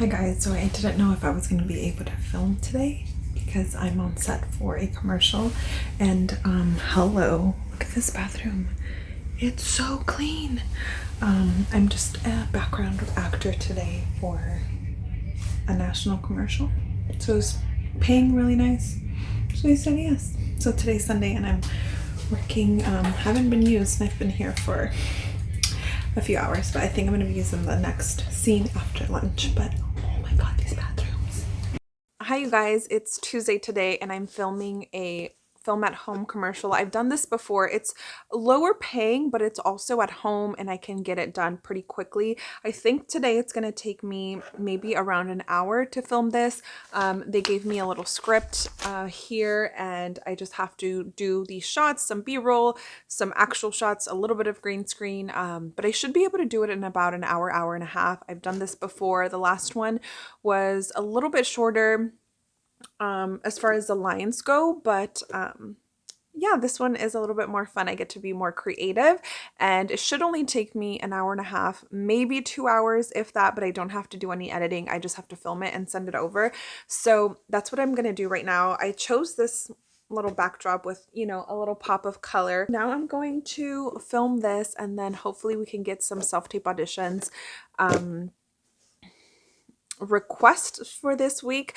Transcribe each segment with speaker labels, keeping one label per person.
Speaker 1: Hi guys, so I didn't know if I was going to be able to film today because I'm on set for a commercial and um hello, look at this bathroom. It's so clean. Um, I'm just a background actor today for a national commercial. So it's paying really nice. So I said yes. So today's Sunday and I'm working, um, haven't been used and I've been here for a few hours, but I think I'm going to be using the next scene after lunch. But Hi you guys, it's Tuesday today and I'm filming a film at home commercial. I've done this before. It's lower paying, but it's also at home and I can get it done pretty quickly. I think today it's going to take me maybe around an hour to film this. Um, they gave me a little script uh, here and I just have to do these shots, some b-roll, some actual shots, a little bit of green screen, um, but I should be able to do it in about an hour, hour and a half. I've done this before. The last one was a little bit shorter um, as far as the lines go, but um, yeah, this one is a little bit more fun. I get to be more creative and it should only take me an hour and a half, maybe two hours if that, but I don't have to do any editing. I just have to film it and send it over. So that's what I'm going to do right now. I chose this little backdrop with, you know, a little pop of color. Now I'm going to film this and then hopefully we can get some self-tape auditions um, request for this week.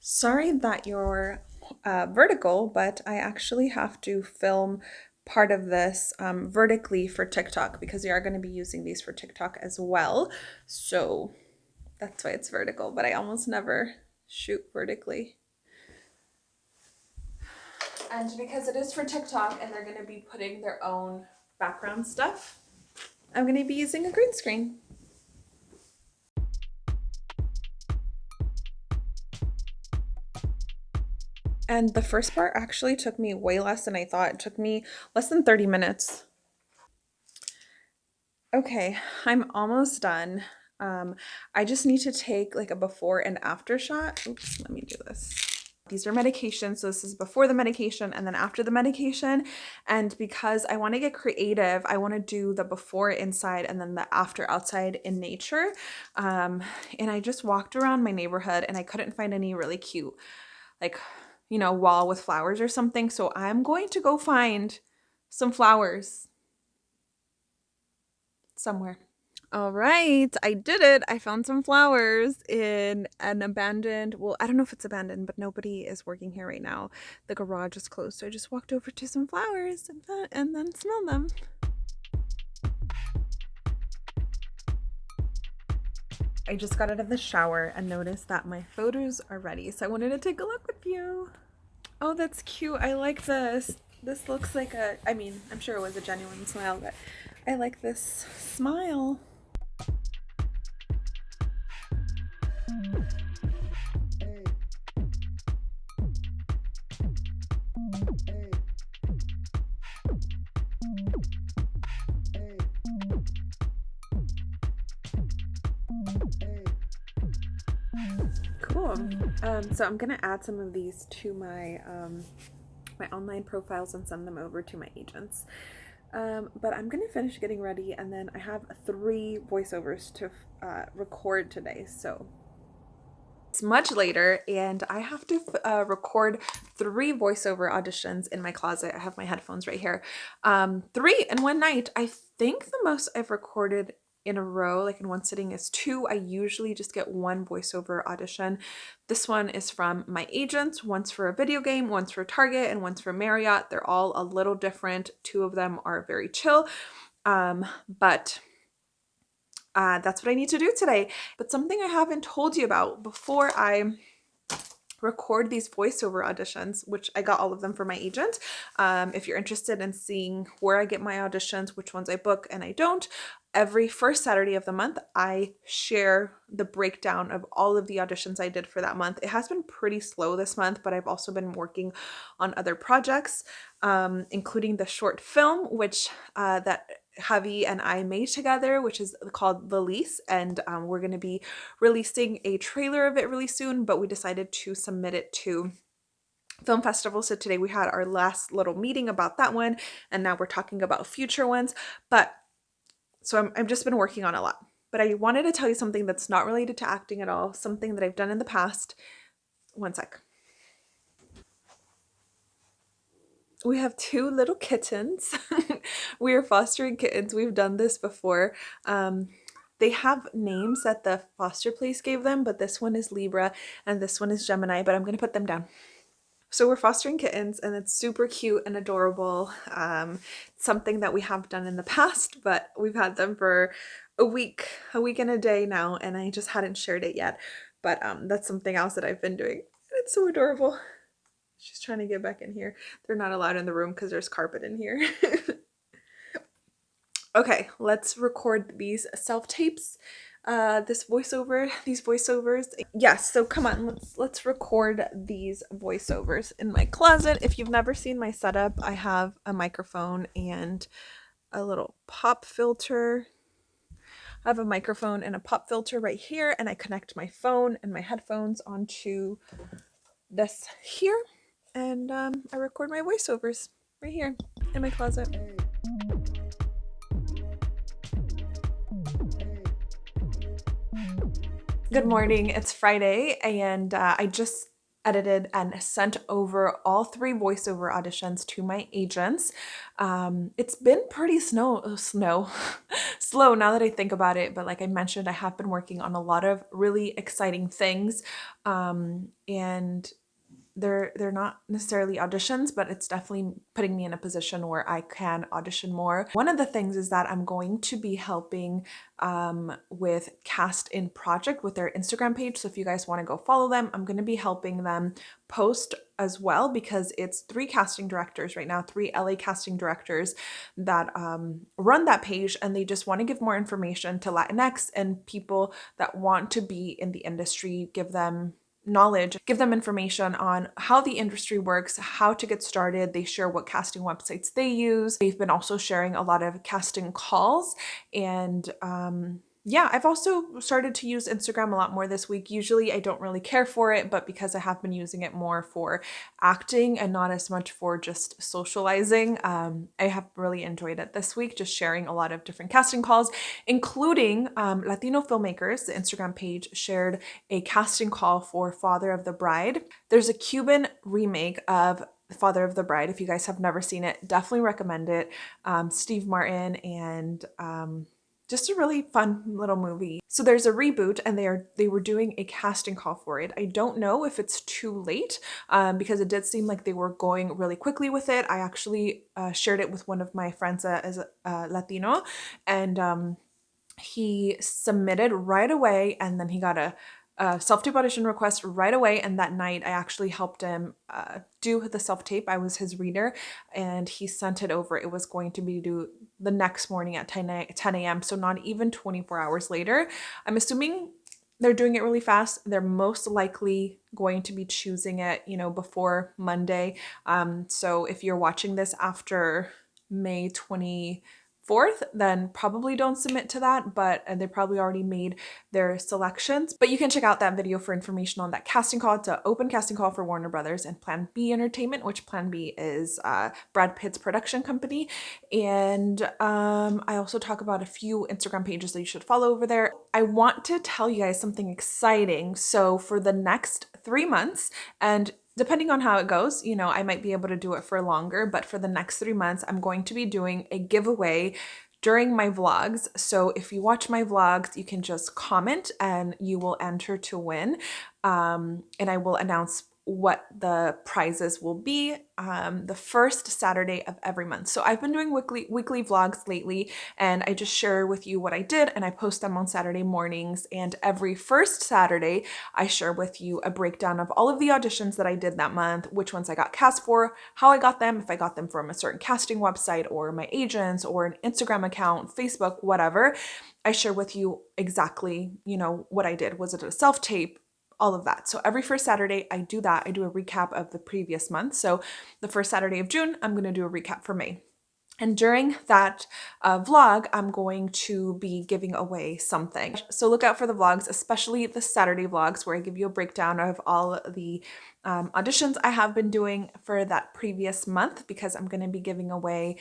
Speaker 1: Sorry that you're uh, vertical, but I actually have to film part of this um, vertically for TikTok because we are going to be using these for TikTok as well. So that's why it's vertical, but I almost never shoot vertically. And because it is for TikTok and they're going to be putting their own background stuff, I'm going to be using a green screen. And the first part actually took me way less than I thought. It took me less than 30 minutes. Okay, I'm almost done. Um, I just need to take like a before and after shot. Oops, let me do this. These are medications. So this is before the medication and then after the medication. And because I want to get creative, I want to do the before inside and then the after outside in nature. Um, and I just walked around my neighborhood and I couldn't find any really cute like you know, wall with flowers or something. So I'm going to go find some flowers somewhere. All right, I did it. I found some flowers in an abandoned, well, I don't know if it's abandoned, but nobody is working here right now. The garage is closed, so I just walked over to some flowers and, and then smelled them. I just got out of the shower and noticed that my photos are ready, so I wanted to take a look with you. Oh, that's cute. I like this. This looks like a, I mean, I'm sure it was a genuine smile, but I like this smile. Cool. Um, so I'm going to add some of these to my, um, my online profiles and send them over to my agents. Um, but I'm going to finish getting ready and then I have three voiceovers to uh, record today. So it's much later and I have to uh, record three voiceover auditions in my closet. I have my headphones right here. Um, three in one night. I think the most I've recorded in a row, like in one sitting, is two. I usually just get one voiceover audition. This one is from my agents, once for a video game, once for Target, and once for Marriott. They're all a little different. Two of them are very chill, um, but uh, that's what I need to do today. But something I haven't told you about before I record these voiceover auditions, which I got all of them for my agent. Um, if you're interested in seeing where I get my auditions, which ones I book and I don't, every first Saturday of the month, I share the breakdown of all of the auditions I did for that month. It has been pretty slow this month, but I've also been working on other projects, um, including the short film, which uh, that Javi and I made together, which is called The Lease, and um, we're going to be releasing a trailer of it really soon, but we decided to submit it to film festival. So today we had our last little meeting about that one and now we're talking about future ones. But so I'm, I've just been working on a lot but I wanted to tell you something that's not related to acting at all, something that I've done in the past. One sec. we have two little kittens. we are fostering kittens. We've done this before. Um, they have names that the foster place gave them, but this one is Libra and this one is Gemini, but I'm going to put them down. So we're fostering kittens and it's super cute and adorable. Um, something that we have done in the past, but we've had them for a week, a week and a day now, and I just hadn't shared it yet. But um, that's something else that I've been doing. It's so adorable. She's trying to get back in here. They're not allowed in the room because there's carpet in here. okay, let's record these self-tapes. Uh, this voiceover, these voiceovers. Yes, so come on, let's let's record these voiceovers in my closet. If you've never seen my setup, I have a microphone and a little pop filter. I have a microphone and a pop filter right here, and I connect my phone and my headphones onto this here and um, I record my voiceovers right here in my closet. Good morning, it's Friday and uh, I just edited and sent over all three voiceover auditions to my agents. Um, it's been pretty snow, snow, slow now that I think about it, but like I mentioned, I have been working on a lot of really exciting things um, and they're they're not necessarily auditions but it's definitely putting me in a position where I can audition more. One of the things is that I'm going to be helping um, with Cast in Project with their Instagram page so if you guys want to go follow them I'm going to be helping them post as well because it's three casting directors right now three LA casting directors that um, run that page and they just want to give more information to Latinx and people that want to be in the industry give them knowledge, give them information on how the industry works, how to get started. They share what casting websites they use. They've been also sharing a lot of casting calls and um, yeah, I've also started to use Instagram a lot more this week. Usually I don't really care for it, but because I have been using it more for acting and not as much for just socializing, um, I have really enjoyed it this week, just sharing a lot of different casting calls, including um, Latino filmmakers. The Instagram page shared a casting call for Father of the Bride. There's a Cuban remake of Father of the Bride. If you guys have never seen it, definitely recommend it. Um, Steve Martin and um, just a really fun little movie. So there's a reboot and they are they were doing a casting call for it. I don't know if it's too late um, because it did seem like they were going really quickly with it. I actually uh, shared it with one of my friends uh, as a uh, Latino and um, he submitted right away and then he got a self-tape audition request right away and that night I actually helped him uh, do the self-tape. I was his reader and he sent it over. It was going to be due the next morning at 10 a.m. so not even 24 hours later. I'm assuming they're doing it really fast. They're most likely going to be choosing it, you know, before Monday. Um, so if you're watching this after May 20 4th, then probably don't submit to that, but they probably already made their selections. But you can check out that video for information on that casting call. It's an open casting call for Warner Brothers and Plan B Entertainment, which Plan B is uh, Brad Pitt's production company. And um, I also talk about a few Instagram pages that you should follow over there. I want to tell you guys something exciting. So for the next three months, and depending on how it goes, you know, I might be able to do it for longer, but for the next three months, I'm going to be doing a giveaway during my vlogs. So if you watch my vlogs, you can just comment and you will enter to win. Um, and I will announce what the prizes will be um, the first Saturday of every month. So I've been doing weekly weekly vlogs lately and I just share with you what I did and I post them on Saturday mornings and every first Saturday I share with you a breakdown of all of the auditions that I did that month, which ones I got cast for, how I got them, if I got them from a certain casting website or my agents or an Instagram account, Facebook, whatever. I share with you exactly, you know, what I did. Was it a self-tape? All of that. So every first Saturday I do that. I do a recap of the previous month. So the first Saturday of June, I'm going to do a recap for May. And during that uh, vlog, I'm going to be giving away something. So look out for the vlogs, especially the Saturday vlogs where I give you a breakdown of all the um, auditions I have been doing for that previous month because I'm going to be giving away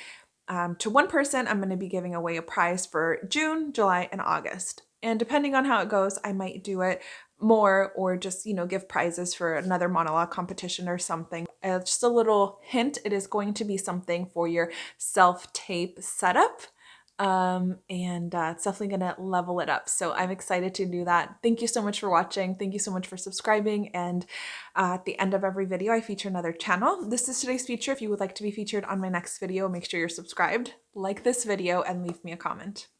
Speaker 1: um, to one person, I'm going to be giving away a prize for June, July, and August. And depending on how it goes, I might do it more or just, you know, give prizes for another monologue competition or something. Uh, just a little hint, it is going to be something for your self-tape setup um, and uh, it's definitely going to level it up. So I'm excited to do that. Thank you so much for watching. Thank you so much for subscribing. And uh, at the end of every video, I feature another channel. This is today's feature. If you would like to be featured on my next video, make sure you're subscribed, like this video, and leave me a comment.